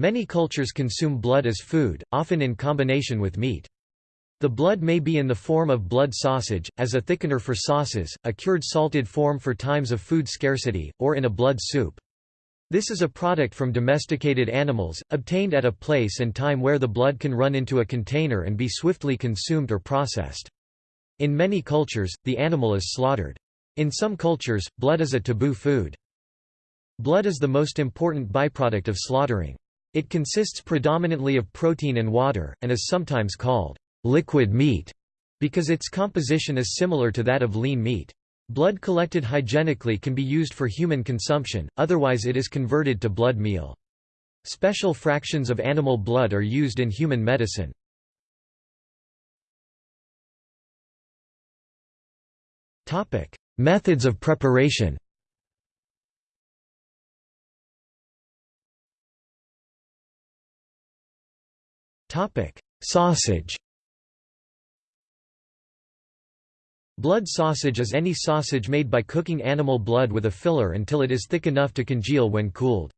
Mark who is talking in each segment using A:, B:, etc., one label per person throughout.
A: Many cultures consume blood as food, often in combination with meat. The blood may be in the form of blood sausage, as a thickener for sauces, a cured salted form for times of food scarcity, or in a blood soup. This is a product from domesticated animals, obtained at a place and time where the blood can run into a container and be swiftly consumed or processed. In many cultures, the animal is slaughtered. In some cultures, blood is a taboo food. Blood is the most important byproduct of slaughtering. It consists predominantly of protein and water, and is sometimes called liquid meat because its composition is similar to that of lean meat. Blood collected hygienically can be used for human consumption, otherwise it is converted to blood meal. Special fractions of animal blood are used in human medicine. Methods of preparation Sausage Blood sausage is any sausage made by cooking animal blood with a filler until it is thick enough to congeal when cooled.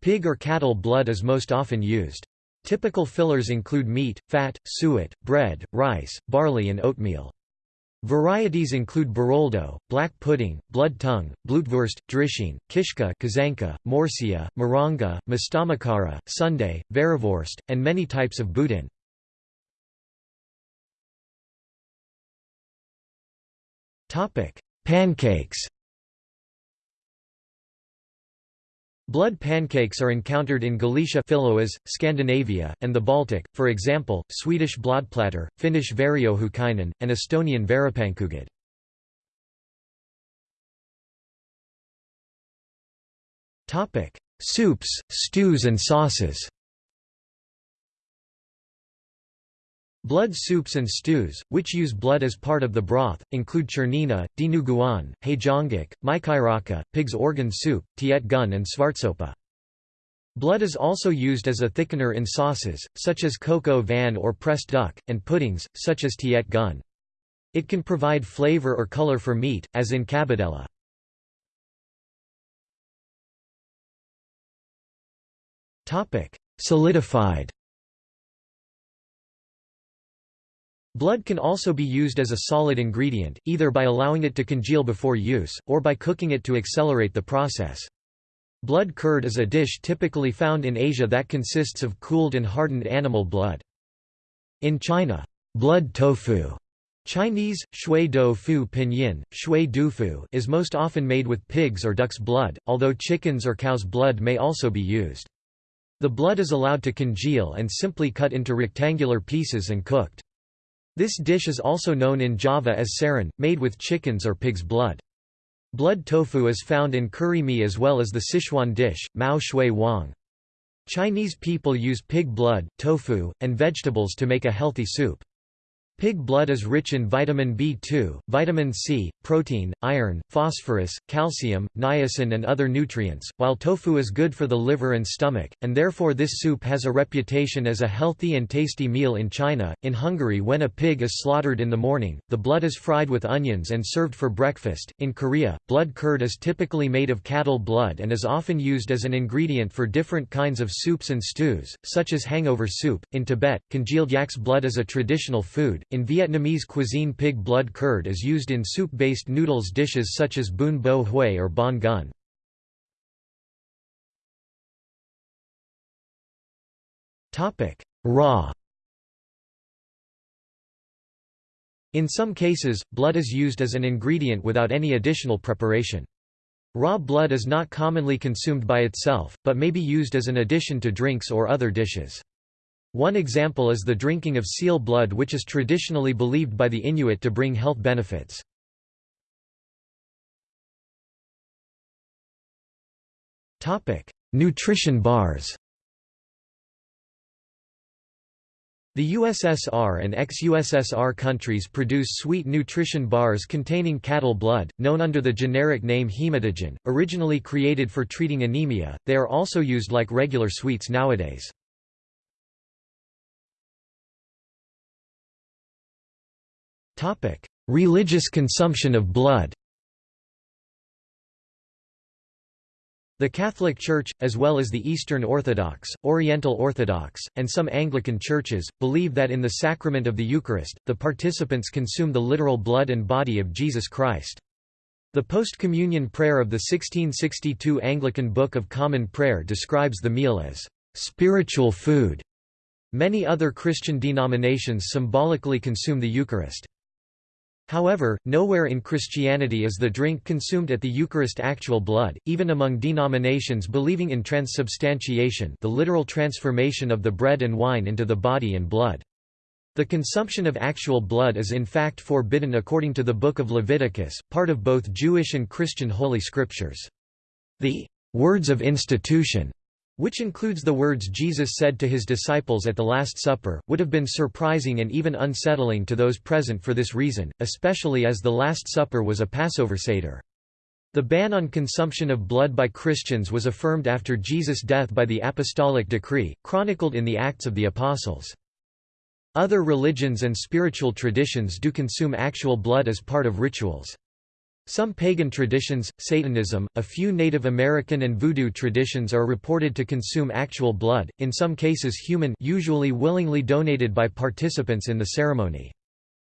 A: Pig or cattle blood is most often used. Typical fillers include meat, fat, suet, bread, rice, barley and oatmeal. Varieties include biroldo, black pudding, blood tongue, blutwurst, drisheen, kishka kaszanka, morsia, moronga, mustamakkara, sundae, verivorst, and many types of boudin. Pancakes Blood pancakes are encountered in Galicia Filoas, Scandinavia, and the Baltic, for example, Swedish blodplatter, Finnish veriohukainen, and Estonian veripannkoogid. Soups, stews and sauces Blood soups and stews, which use blood as part of the broth, include czernina, dinuguan, haejangguk, mykyrokka, pig's organ soup, tiet gun and svartsoppa. Blood is also used as a thickener in sauces, such as coq au vin or pressed duck, and puddings, such as tiet gun. It can provide flavor or color for meat, as in cabidela. Solidified Blood can also be used as a solid ingredient, either by allowing it to congeal before use, or by cooking it to accelerate the process. Blood curd is a dish typically found in Asia that consists of cooled and hardened animal blood. In China, blood tofu Chinese, shui dou fu pinyin, shui dufu is most often made with pig's or duck's blood, although chicken's or cow's blood may also be used. The blood is allowed to congeal and simply cut into rectangular pieces and cooked. This dish is also known in Java as saren, made with chicken's or pig's blood. Blood tofu is found in curry mee as well as the Sichuan dish, mao shui wang. Chinese people use pig blood, tofu, and vegetables to make a healthy soup. Pig blood is rich in vitamin B2, vitamin C, protein, iron, phosphorus, calcium, niacin and other nutrients, while tofu is good for the liver and stomach, and therefore this soup has a reputation as a healthy and tasty meal in China. In Hungary when a pig is slaughtered in the morning, the blood is fried with onions and served for breakfast. In Korea, blood curd is typically made of cattle blood and is often used as an ingredient for different kinds of soups and stews, such as hangover soup. In Tibet, congealed yak's blood is a traditional food in Vietnamese cuisine pig blood curd is used in soup-based noodles dishes such as bun bo hue or bon gun. Raw In some cases, blood is used as an ingredient without any additional preparation. Raw blood is not commonly consumed by itself, but may be used as an addition to drinks or other dishes. One example is the drinking of seal blood which is traditionally believed by the Inuit to bring health benefits. Nutrition bars The USSR and ex-USSR countries produce sweet nutrition bars containing cattle blood, known under the generic name hematogen, originally created for treating anemia, they are also used like regular sweets nowadays. Religious consumption of blood The Catholic Church, as well as the Eastern Orthodox, Oriental Orthodox, and some Anglican churches, believe that in the sacrament of the Eucharist, the participants consume the literal blood and body of Jesus Christ. The post-communion prayer of the 1662 Anglican Book of Common Prayer describes the meal as spiritual food. Many other Christian denominations symbolically consume the Eucharist. However, nowhere in Christianity is the drink consumed at the Eucharist actual blood, even among denominations believing in transubstantiation the literal transformation of the bread and wine into the body and blood. The consumption of actual blood is in fact forbidden according to the Book of Leviticus, part of both Jewish and Christian Holy Scriptures. The «words of institution» which includes the words Jesus said to his disciples at the Last Supper, would have been surprising and even unsettling to those present for this reason, especially as the Last Supper was a Passover Seder. The ban on consumption of blood by Christians was affirmed after Jesus' death by the apostolic decree, chronicled in the Acts of the Apostles. Other religions and spiritual traditions do consume actual blood as part of rituals. Some pagan traditions, Satanism, a few Native American and Voodoo traditions are reported to consume actual blood, in some cases human usually willingly donated by participants in the ceremony.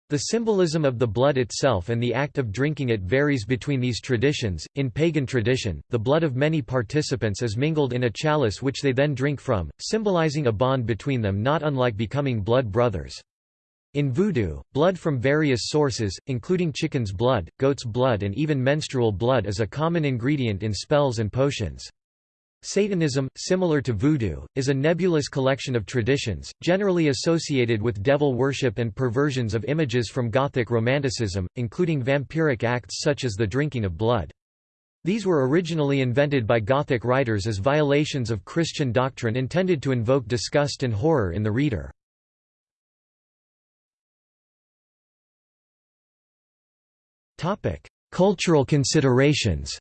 A: The symbolism of the blood itself and the act of drinking it varies between these traditions. In pagan tradition, the blood of many participants is mingled in a chalice which they then drink from, symbolizing a bond between them not unlike becoming blood brothers. In Voodoo, blood from various sources, including chicken's blood, goat's blood and even menstrual blood is a common ingredient in spells and potions. Satanism, similar to Voodoo, is a nebulous collection of traditions, generally associated with devil worship and perversions of images from Gothic Romanticism, including vampiric acts such as the drinking of blood. These were originally invented by Gothic writers as violations of Christian doctrine intended to invoke disgust and horror in the reader. Cultural considerations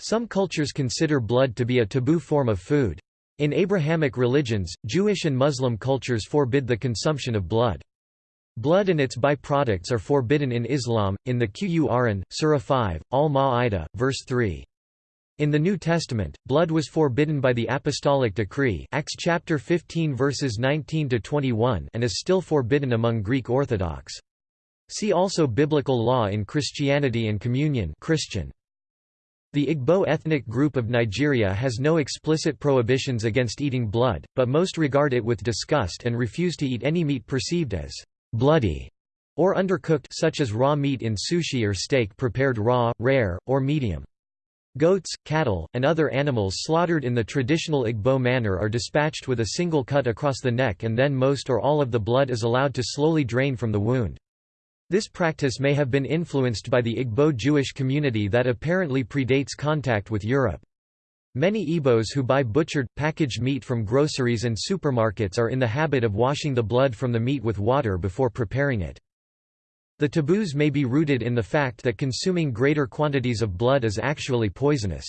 A: Some cultures consider blood to be a taboo form of food. In Abrahamic religions, Jewish and Muslim cultures forbid the consumption of blood. Blood and its byproducts are forbidden in Islam, in the Qur'an, Surah 5, Al-Ma'idah, verse 3. In the New Testament, blood was forbidden by the apostolic decree Acts chapter 15 verses 19 to 21 and is still forbidden among Greek Orthodox. See also Biblical law in Christianity and communion Christian. The Igbo ethnic group of Nigeria has no explicit prohibitions against eating blood, but most regard it with disgust and refuse to eat any meat perceived as bloody or undercooked such as raw meat in sushi or steak prepared raw, rare, or medium. Goats, cattle, and other animals slaughtered in the traditional Igbo manner are dispatched with a single cut across the neck and then most or all of the blood is allowed to slowly drain from the wound. This practice may have been influenced by the Igbo Jewish community that apparently predates contact with Europe. Many Igbos who buy butchered, packaged meat from groceries and supermarkets are in the habit of washing the blood from the meat with water before preparing it. The taboos may be rooted in the fact that consuming greater quantities of blood is actually poisonous.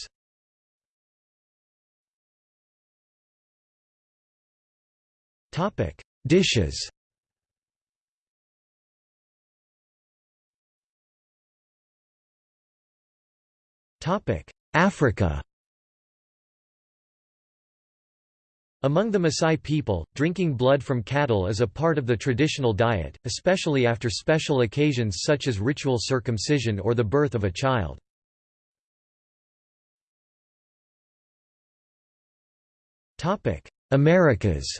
A: Dishes Africa Among the Maasai people, drinking blood from cattle is a part of the traditional diet, especially after special occasions such as ritual circumcision or the birth of a child. Americas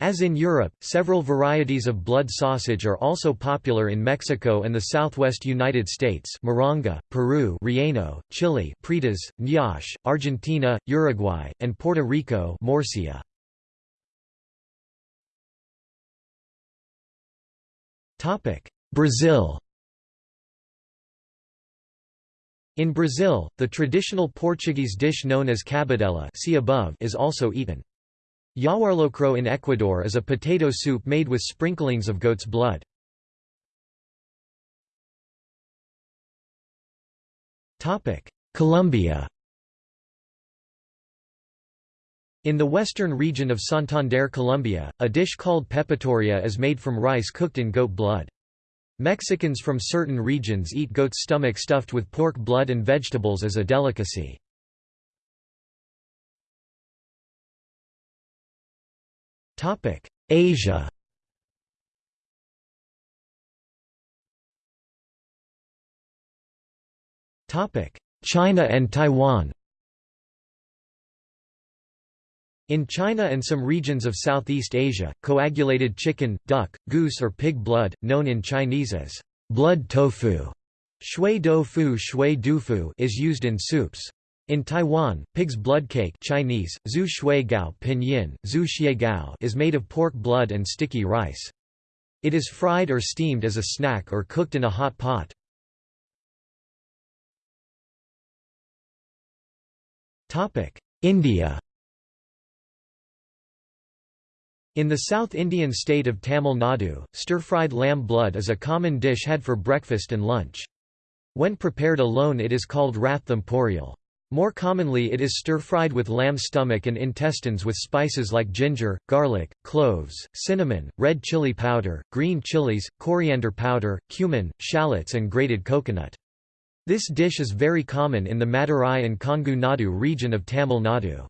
A: As in Europe, several varieties of blood sausage are also popular in Mexico and the southwest United States Moronga, Peru Relleno, Chile Prietas, Ñash, Argentina, Uruguay, and Puerto Rico Morcilla. Brazil In Brazil, the traditional Portuguese dish known as cabidela see above is also eaten. Yawarlocro in Ecuador is a potato soup made with sprinklings of goat's blood. Colombia In the western region of Santander, Colombia, a dish called pepitoria is made from rice cooked in goat blood. Mexicans from certain regions eat goat's stomach stuffed with pork blood and vegetables as a delicacy. Asia Topic: China and Taiwan In China and some regions of Southeast Asia, coagulated chicken, duck, goose or pig blood, known in Chinese as blood tofu, shui doufu shui dufu is used in soups. In Taiwan, pig's blood cake Chinese, zhu shui gao pinyin, zhu gao is made of pork blood and sticky rice. It is fried or steamed as a snack or cooked in a hot pot. India In the South Indian state of Tamil Nadu, stir-fried lamb blood is a common dish had for breakfast and lunch. When prepared alone it is called ratham poriyal. More commonly it is stir-fried with lamb stomach and intestines with spices like ginger, garlic, cloves, cinnamon, red chili powder, green chilies, coriander powder, cumin, shallots and grated coconut. This dish is very common in the Madurai and Kongu Nadu region of Tamil Nadu.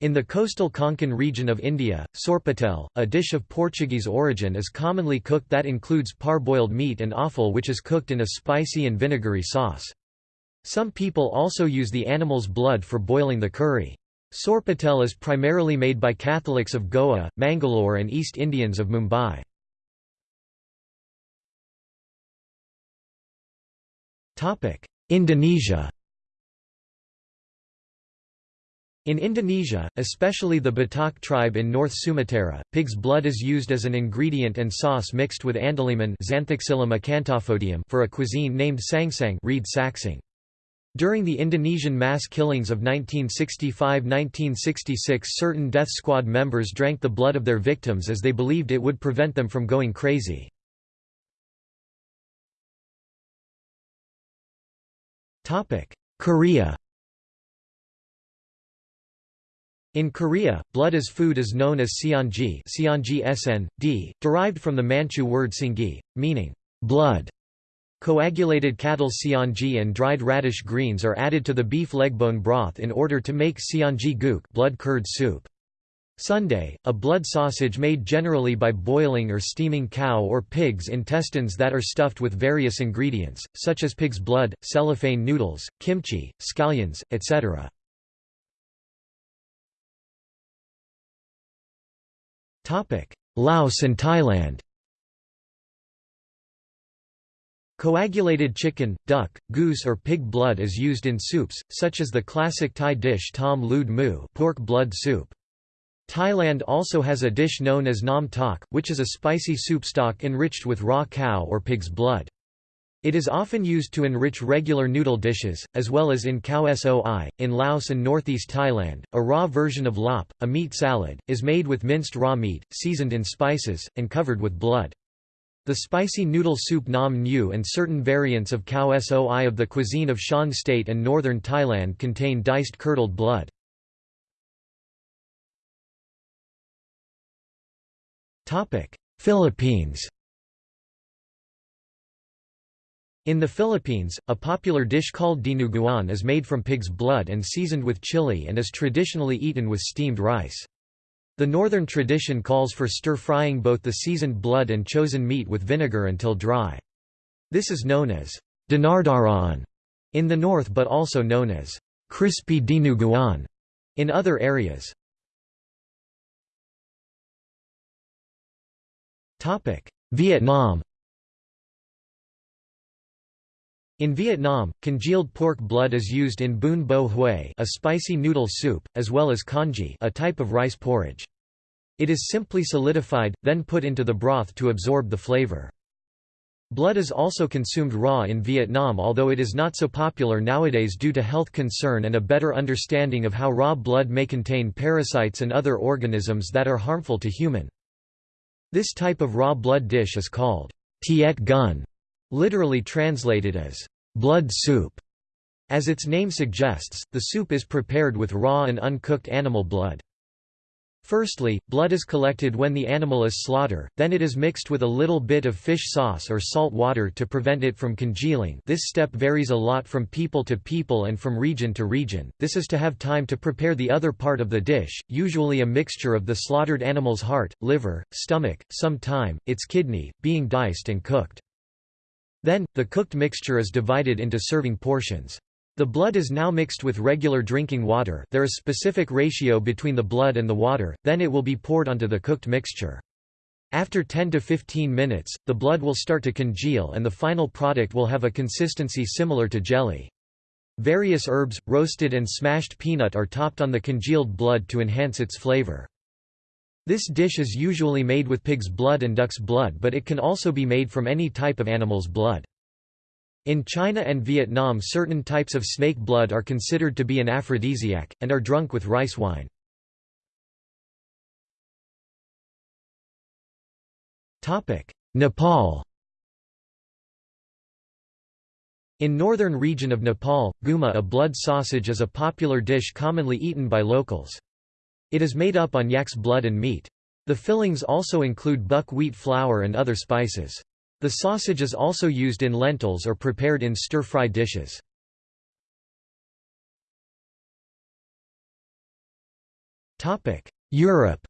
A: In the coastal Konkan region of India, sorpatel, a dish of Portuguese origin is commonly cooked that includes parboiled meat and offal which is cooked in a spicy and vinegary sauce. Some people also use the animal's blood for boiling the curry. Sorpatel is primarily made by Catholics of Goa, Mangalore and East Indians of Mumbai. Indonesia In Indonesia, especially the Batak tribe in North Sumatra, pig's blood is used as an ingredient and sauce mixed with andaliman for a cuisine named sangsang reed saksang. During the Indonesian mass killings of 1965–1966 certain death squad members drank the blood of their victims as they believed it would prevent them from going crazy. Korea In Korea, blood as food is known as d, derived from the Manchu word singi, meaning blood. Coagulated cattle seonji and dried radish greens are added to the beef legbone broth in order to make seonji guk blood curd soup. Sundae, a blood sausage made generally by boiling or steaming cow or pig's intestines that are stuffed with various ingredients, such as pig's blood, cellophane noodles, kimchi, scallions, etc. Laos and Thailand Coagulated chicken, duck, goose or pig blood is used in soups, such as the classic Thai dish tom lud mu pork blood soup. Thailand also has a dish known as nam tok, which is a spicy soup stock enriched with raw cow or pig's blood. It is often used to enrich regular noodle dishes, as well as in khao soi. In Laos and northeast Thailand, a raw version of lop, a meat salad, is made with minced raw meat, seasoned in spices, and covered with blood. The spicy noodle soup nam nyu and certain variants of khao soi of the cuisine of Shan State and northern Thailand contain diced curdled blood. Philippines In the Philippines, a popular dish called dinuguan is made from pig's blood and seasoned with chili and is traditionally eaten with steamed rice. The northern tradition calls for stir-frying both the seasoned blood and chosen meat with vinegar until dry. This is known as dinardaran in the north but also known as crispy dinuguan in other areas. Vietnam In Vietnam, congealed pork blood is used in bun bo hue a spicy noodle soup, as well as congee a type of rice porridge. It is simply solidified, then put into the broth to absorb the flavor. Blood is also consumed raw in Vietnam although it is not so popular nowadays due to health concern and a better understanding of how raw blood may contain parasites and other organisms that are harmful to human. This type of raw blood dish is called tiet gun, literally translated as blood soup. As its name suggests, the soup is prepared with raw and uncooked animal blood. Firstly, blood is collected when the animal is slaughtered, then it is mixed with a little bit of fish sauce or salt water to prevent it from congealing this step varies a lot from people to people and from region to region, this is to have time to prepare the other part of the dish, usually a mixture of the slaughtered animal's heart, liver, stomach, some thyme, its kidney, being diced and cooked. Then, the cooked mixture is divided into serving portions. The blood is now mixed with regular drinking water there is a specific ratio between the blood and the water, then it will be poured onto the cooked mixture. After 10 to 15 minutes, the blood will start to congeal and the final product will have a consistency similar to jelly. Various herbs, roasted and smashed peanut are topped on the congealed blood to enhance its flavor. This dish is usually made with pig's blood and duck's blood but it can also be made from any type of animal's blood. In China and Vietnam certain types of snake blood are considered to be an aphrodisiac, and are drunk with rice wine. Nepal In northern region of Nepal, guma a blood sausage is a popular dish commonly eaten by locals. It is made up on yak's blood and meat. The fillings also include buckwheat flour and other spices. The sausage is also used in lentils or prepared in stir-fry dishes. Europe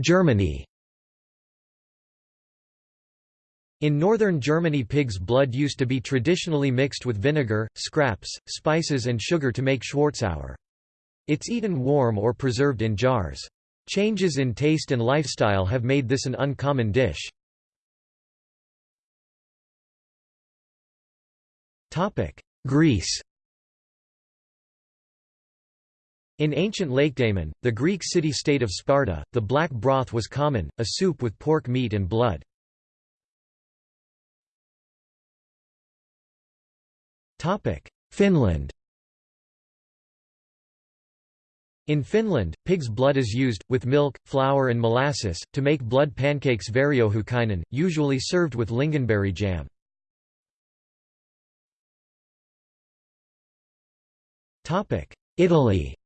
A: Germany In northern Germany pig's blood used to be traditionally mixed with vinegar, scraps, spices and sugar to make Schwarzsauer. It's eaten warm or preserved in jars. Changes in taste and lifestyle have made this an uncommon dish. Greece In ancient Lakedaemon, the Greek city-state of Sparta, the black broth was common, a soup with pork meat and blood. Finland In Finland, pig's blood is used, with milk, flour and molasses, to make blood pancakes veriohukainen, usually served with lingonberry jam. Italy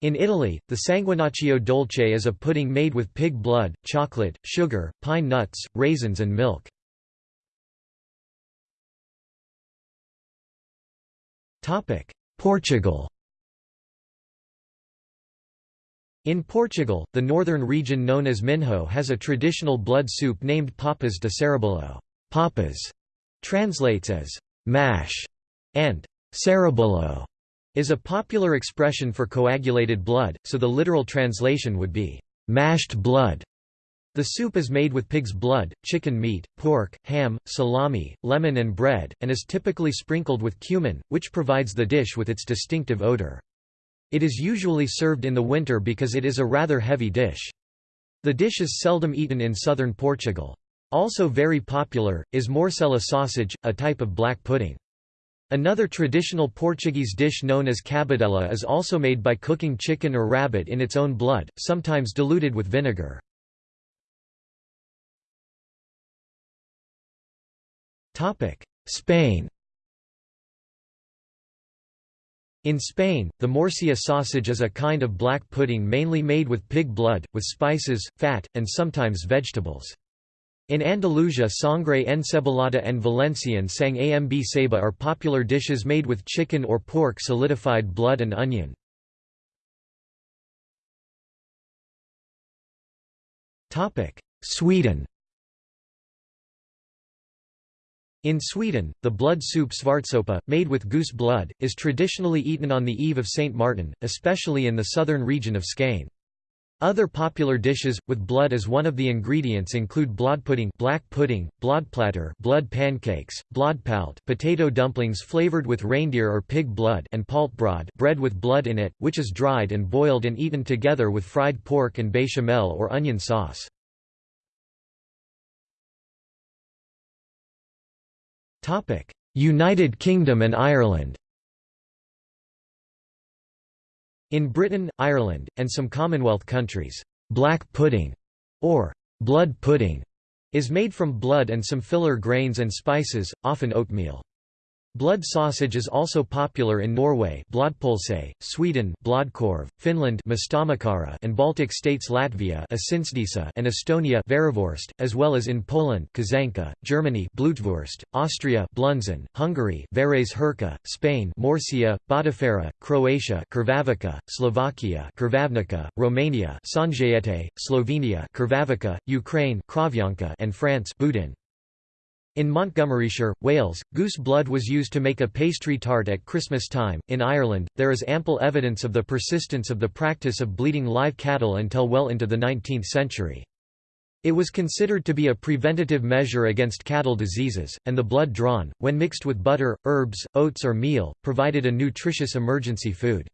A: In Italy, the sanguinaccio dolce is a pudding made with pig blood, chocolate, sugar, pine nuts, raisins and milk. Portugal. In Portugal, the northern region known as Minho has a traditional blood soup named papas de sarrabulho. Papas", translates as «mash» and «sarrabulho» is a popular expression for coagulated blood, so the literal translation would be «mashed blood». The soup is made with pig's blood, chicken meat, pork, ham, salami, lemon and bread, and is typically sprinkled with cumin, which provides the dish with its distinctive odor. It is usually served in the winter because it is a rather heavy dish. The dish is seldom eaten in southern Portugal. Also very popular, is morcela sausage, a type of black pudding. Another traditional Portuguese dish known as cabidela is also made by cooking chicken or rabbit in its own blood, sometimes diluted with vinegar. Spain In Spain, the morcilla sausage is a kind of black pudding mainly made with pig blood, with spices, fat, and sometimes vegetables. In Andalusia sangre encebolada and Valencian sang amb ceba are popular dishes made with chicken or pork solidified blood and onion. Sweden In Sweden, the blood soup svartsoppa, made with goose blood, is traditionally eaten on the eve of St. Martin, especially in the southern region of Skåne. Other popular dishes, with blood as one of the ingredients include blodpudding black pudding, blodplatter blood pancakes, blodpalt potato dumplings flavored with reindeer or pig blood and paltbrød bread with blood in it, which is dried and boiled and eaten together with fried pork and bechamel or onion sauce. United Kingdom and Ireland In Britain, Ireland, and some Commonwealth countries, black pudding, or blood pudding, is made from blood and some filler grains and spices, often oatmeal. Blood sausage is also popular in Norway Sweden Finland and Baltic states Latvia and Estonia as well as in Poland Germany Blutwurst, Austria Blunzen, Hungary Spain Morcia, Botifarra, Croatia Slovakia Romania Slovenia Ukraine and France Boudin. In Montgomeryshire, Wales, goose blood was used to make a pastry tart at Christmas time. In Ireland, there is ample evidence of the persistence of the practice of bleeding live cattle until well into the 19th century. It was considered to be a preventative measure against cattle diseases, and the blood drawn, when mixed with butter, herbs, oats or meal, provided a nutritious emergency food.